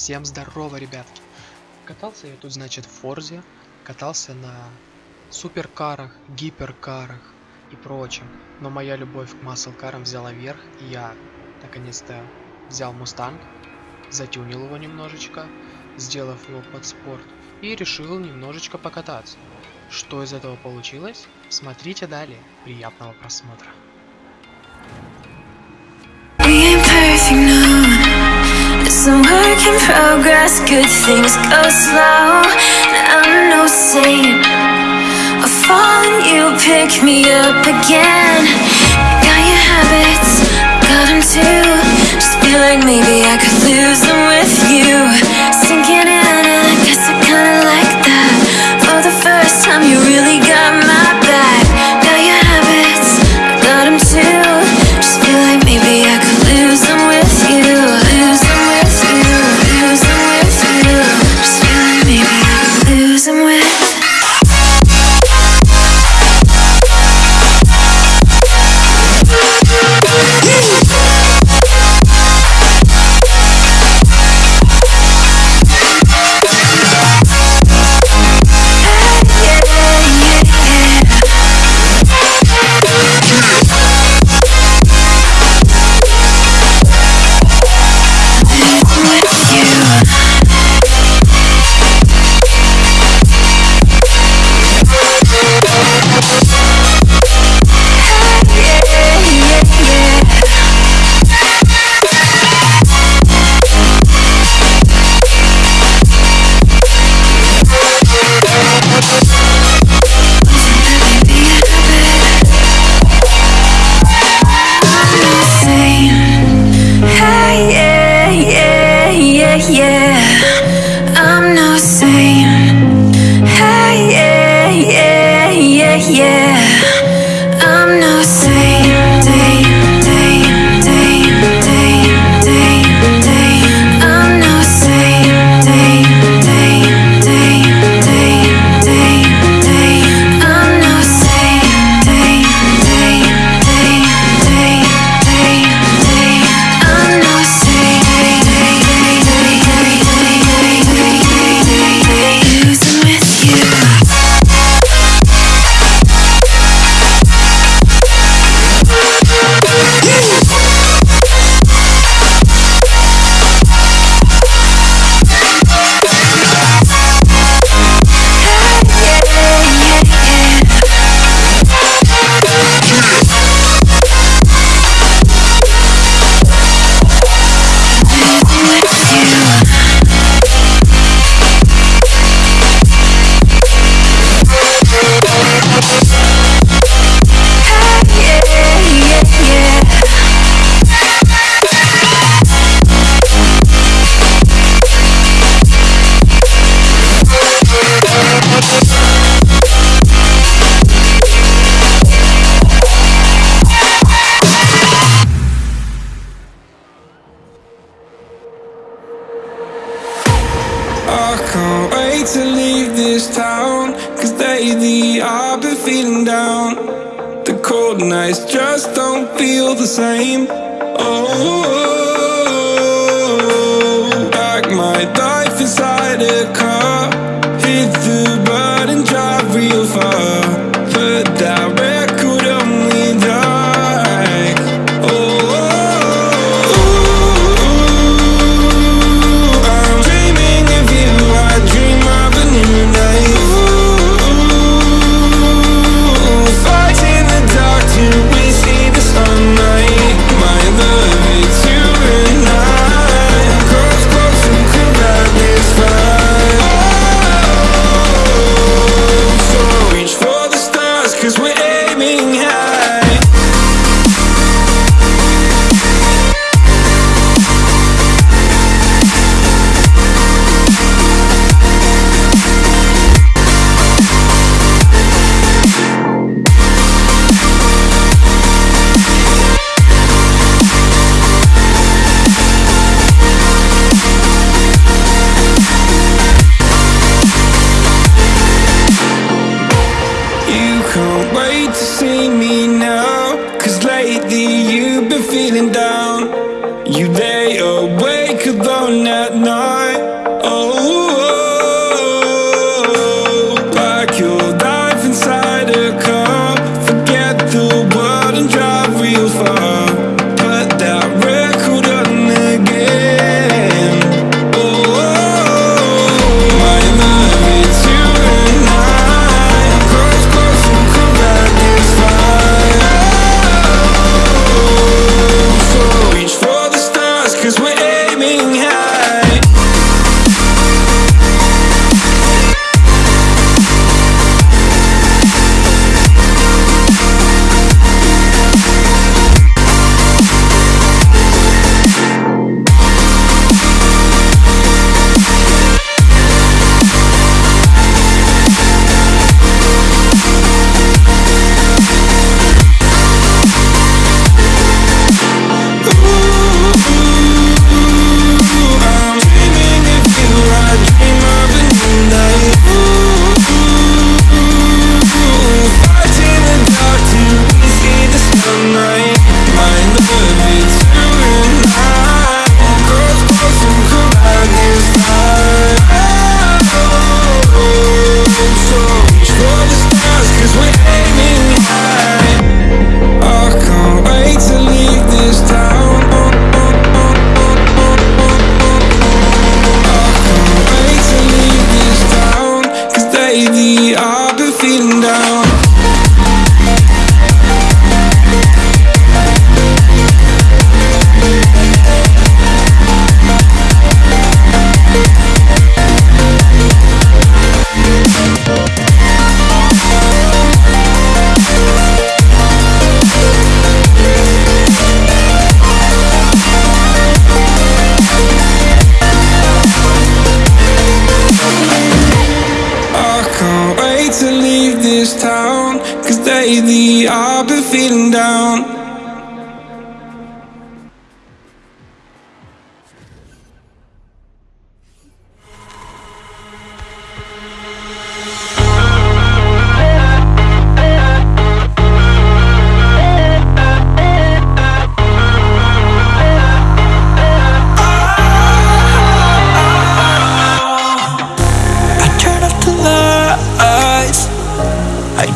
Всем здорово, ребятки! Катался я тут, значит, в Форзе, катался на суперкарах, гиперкарах и прочем. Но моя любовь к маслкарам взяла верх, и я, наконец-то, взял Мустанг, затюнил его немножечко, сделав его под спорт, и решил немножечко покататься. Что из этого получилось? Смотрите далее. Приятного просмотра. Some work in progress, good things go slow. I'm no saint. I fall and you pick me up again. Got your habits, got them too. Just feel like maybe I could lose them to leave this town Cause lately I've been feeling down. The cold nights just don't feel the same. Oh, like my life inside a car Hit the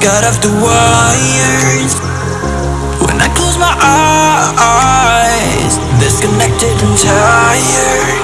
out off the wires. When I close my eyes Disconnected and tired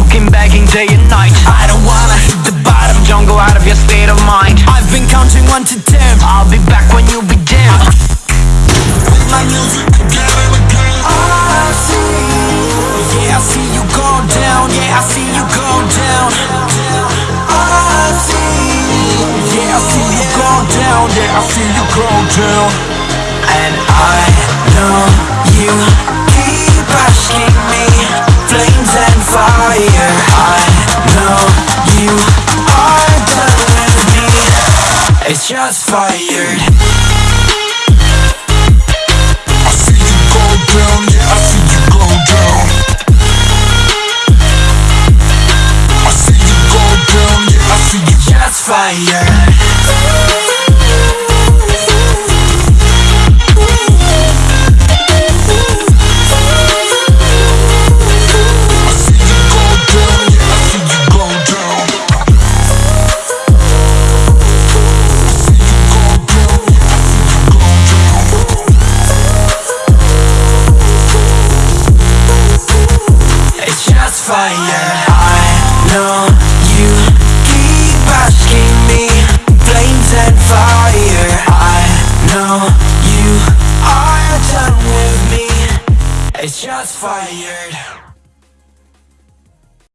You begging day and night. I don't wanna hit the bottom. Don't go out of your state of mind. I've been counting one to ten. I'll be back when you begin. With my music again. Ah, I see. Yeah, I see you go down. Yeah, I see you go down. Ah, I see. Yeah, I see you go down. Yeah, I see you go down. And I just fired. I see you go down, yeah, I see you go down. I see you go down, yeah, I see you just fired It's fire. I know you keep asking me, flames and fire. I know you are done with me. It's just fired.